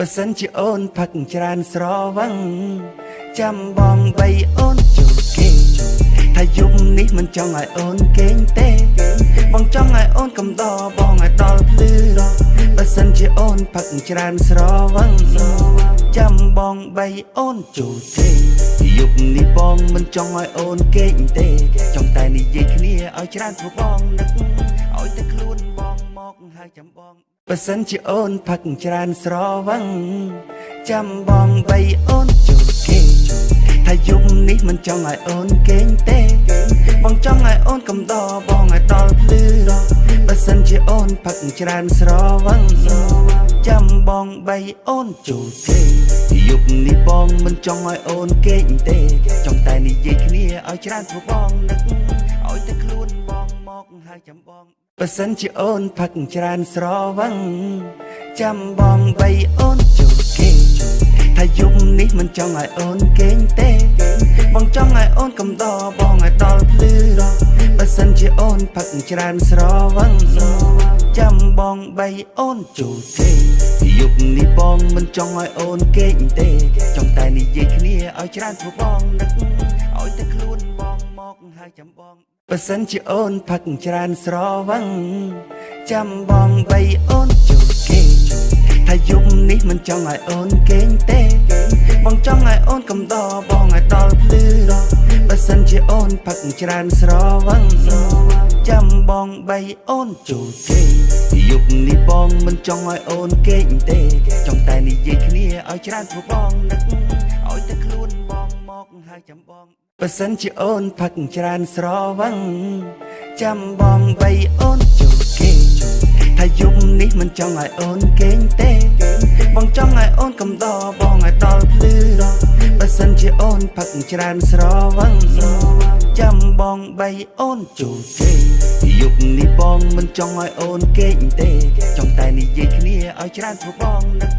បើសិនជាអូនផឹកច្រើនស្រវឹងចាំបងបីអូនជួគេថាយប់នេះមិនចង់ឲ្យអូនគេងទេ បងចង់ឲ្យអូនកំដរបងឲ្យដល់ភ្លឺបើសិនជាអូនផឹកច្រើនស្រវឹងចាំបងបីអូនជួគេយប់នេះបងមិនចង់ឲ្យអូនគេងទេចង់តែនិយាយគ្នាឲ្យច្រើនព្រោះបងនឹកឲ្យតែខ្លួនបងមកហើយចាំបង បើសិនជាអូនផឹកច្រើនស្រវឹងចាំបងបីអូនជួគេថាយប់នេះមិនចង់ឲ្យអូនគេងទេ បងចង់ឲ្យអូនកំដរបងឲ្យដល់ភ្លឺបើសិនជាអូនផឹកច្រើនស្រវឹងចាំបងបីអូនជួគេយប់នេះបងមិនចង់ឲ្យអូនគេងទេ ចង់តែនិយាយគ្នាឲ្យច្រើនព្រោះបងនឹកឲ្យតែខ្លួនបងមកហើយចាំបង បើសិនជាអូនផឹកច្រើនស្រវឹងចាំបងបីអូនជួគេថាយប់នេះមិនចង់ឲ្យអូនគេងទេ បងចង់ឲ្យអូនកំដរបងឲ្យដល់ភ្លឺបើសិនជាអូនផឹកច្រើនស្រវឹងចាំបងបីអូនជួគេយប់នេះបងមិនចង់ឲ្យអូនគេងទេ ចង់តែនិយាយគ្នាឲ្យច្រើនព្រោះបងនឹកឲ្យតែខ្លួនបងមកហើយចាំបង បើសិនជាអូនផឹកច្រើនស្រវឹងចាំបងបីអូនជួគេថាយប់នេះមិនចង់ឲ្យអូនគេងទេ បងចង់ឲ្យអូនកំដរបងឲ្យដល់ភ្លឺបើសិនជាអូនផឹកច្រើនស្រវឹងចាំបងបីអូនជួគេយប់នេះបងមិនចង់ឲ្យអូនគេងទេ ចង់តែនិយាយគ្នាឲ្យច្រើនព្រោះបងនឹក ចាំបងបើសិនជាអូនផឹកច្រើនស្រវឹងចាំបងបីអូនជួគេថាយប់នេះមិនចង់ឲ្យអូនគេងទេ បងចង់ឲ្យអូនកំដរបងឲ្យដល់ភ្លឺបើសិនជាអូនផឹកច្រើនស្រវឹងចាំបងបីអូនជួគេយប់នេះបងមិនចង់ឲ្យអូនគេងទេ ចង់តែនិយាយគ្នាឲ្យច្រើនព្រោះបងនឹក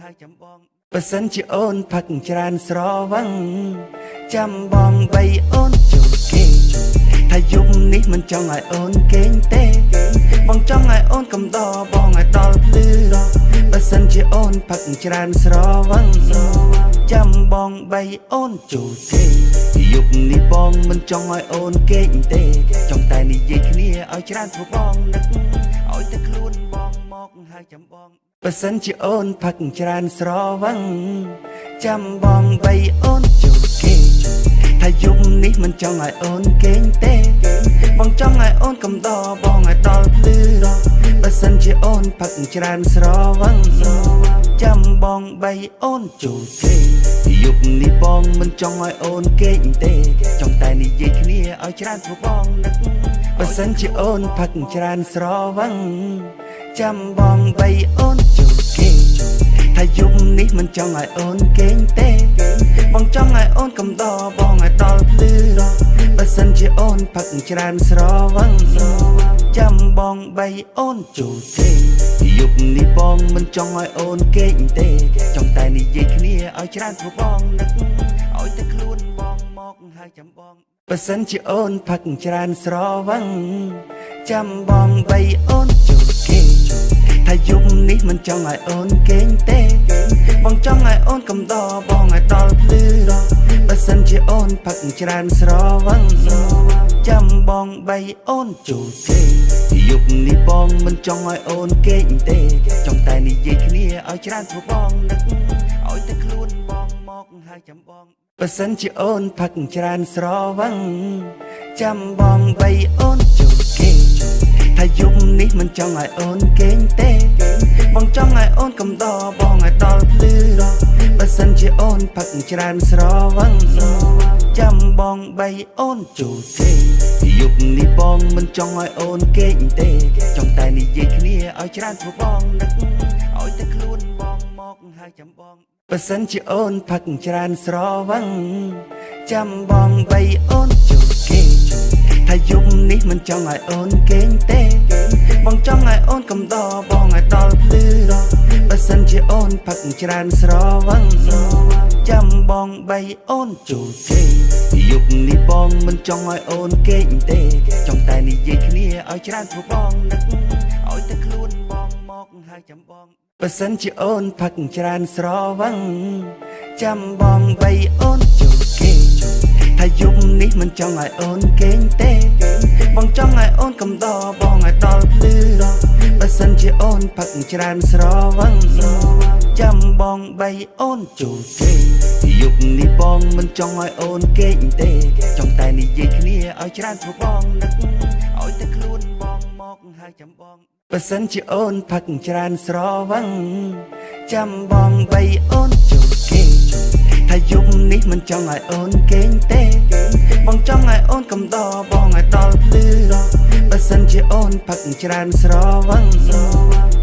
ហើយចាំបងបើសិនជាអូនផឹកច្រើនស្រវឹងចាំបងបីអូនជួគេថាយប់នេះមិនចង់ឲ្យអូនគេងទេ បងចង់ឲ្យអូនកំដរបងឲ្យដល់ភ្លឺបើសិនជាអូនផឹកច្រើនស្រវឹងចាំបងបីអូនជួគេយប់នេះបងមិនចង់ឲ្យអូនគេងទេ ចង់តែនិយាយគ្នាឲ្យច្រើនព្រោះបងនឹកឲ្យតែខ្លួនបងមកហើយចាំបង បើសិនជាអូនផឹកច្រើនស្រវឹងចាំបងបីអូនជួគេថាយប់នេះមិនចង់ឲ្យអូនគេងទេ បងចង់ឲ្យអូនកំដរបងឲ្យដល់ភ្លឺបើសិនជាអូនផឹកច្រើនស្រវឹងចាំបងបីអូនជួគេយប់នេះបងមិនចង់ឲ្យអូនគេងទេ ចង់តែនិយាយគ្នាឲ្យច្រើនព្រោះបងនឹកបើសិនជាអូនផឹកច្រើនស្រវឹង ចាំបងបីអូនជួគេថាយប់នេះមិនចង់ឲ្យអូនគេងទេ បងចង់ឲ្យអូនកំដរបងឲ្យដល់ភ្លឺបើសិនជាអូនផឹកច្រើនស្រវឹងចាំបងបីអូនជួគេយប់នេះបងមិនចង់ឲ្យអូនគេងទេចង់តែនិយាយគ្នាឲ្យច្រើនព្រោះបងនឹកឲ្យតែខ្លួនបងមកហើយចាំបងបើសិនជាអូនផឹកច្រើនស្រវឹងចាំបងបីអូនជួគេ ថាយប់នេះមិនចង់ឲ្យអូនគេងទេ បងចង់ឲ្យអូនកំដរបងឲ្យដល់ភ្លឺបើសិនជាអូនផឹកច្រើនស្រវឹងចាំបងបីអូនជួគេយប់នេះបងមិនចង់ឲ្យអូនគេងទេចង់តែនិយាយគ្នាឲ្យច្រើនព្រោះបងនឹកឲ្យតែខ្លួនបងមកហើយចាំបងបើសិនជាអូនផឹកច្រើនស្រវឹងចាំបងបីអូនជួគេថា យប់នេះមិនចង់ឲ្យអូនគេងទេ បងចង់ឲ្យអូនកំដរបងឲ្យដល់ភ្លឺបើសិនជាអូនផឹកច្រើនស្រវឹងចាំបងបីអូនជួគេយប់នេះបងមិនចង់ឲ្យអូនគេងទេ ចង់តែនិយាយគ្នាឲ្យច្រើនព្រោះបងនឹកឲ្យតែខ្លួនបងមកហើយចាំបងបើសិនជាអូនផឹកច្រើនស្រវឹងចាំបងបីអូនជួគេ ថាយប់នេះមិនចង់ឲ្យអូនគេងទេ បងចង់ឲ្យអូនកំដរបងឲ្យដល់ភ្លឺបើសិនជាអូនផឹកច្រើនស្រវឹងចាំបងបីអូនជួគេយប់នេះបងមិនចង់ឲ្យអូនគេងទេ ចង់តែនិយាយគ្នាឲ្យច្រើនព្រោះបងនឹកឲ្យតែខ្លួនបងមកហើយចាំបងបើសិនជាអូនផឹកច្រើនស្រវឹងចាំបងបីអូនចូលគេង ថាយប់នេះមិនចង់ឲ្យអូនគេងទេ បងចង់ឲ្យអូនកំដរបងឲ្យដល់ភ្លឺបើសិនជាអូនផឹកច្រើនស្រវឹងចាំបងបីអូនចូលគេងយប់នេះបងមិនចង់ឲ្យអូនគេងទេ ចង់តែនិយាយគ្នាឲ្យច្រើនព្រោះបងនឹកឲ្យតែខ្លួនបងមកហើយចាំបងបើសិនជាអូនផឹកច្រើនស្រវឹងចាំបងបីអូនចូលគេង ថាយប់នេះមិនចង់ឲ្យអូនគេងទេ បងចង់ឲ្យអូនកំដរបងឲ្យដល់ភ្លឺបើសិនជាអូនផឹកច្រើនស្រវឹង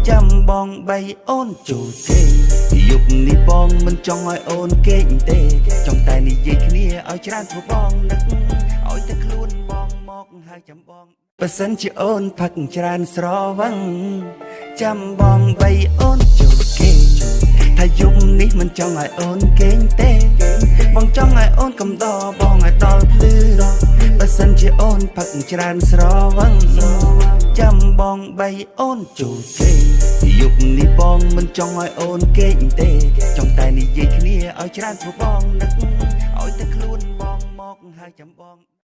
ចាំបងបីអូនចូលគេងយប់នេះបងមិនចង់ឲ្យអូនគេងទេ ចង់តែនិយាយគ្នាឲ្យច្រើនព្រោះបងនឹកឲ្យតែខ្លួនបងមកហើយចាំបងបើសិនជាអូនផឹកច្រើនស្រវឹងចាំបងបីអូនចូលគេង ថាយប់នេះមិនចង់ឲ្យអូនគេងទេ បងចង់ឲ្យអូនកំដរបងឲ្យដល់ភ្លឺបើសិនជាអូនផឹកច្រើនស្រវឹងចាំបងបីអូនចូលគេងយប់នេះបងមិនចង់ឲ្យអូនគេងទេ ចង់តែនិយាយគ្នាឲ្យច្រើនព្រោះបងនឹកឲ្យតែខ្លួនបងមកហើយចាំបង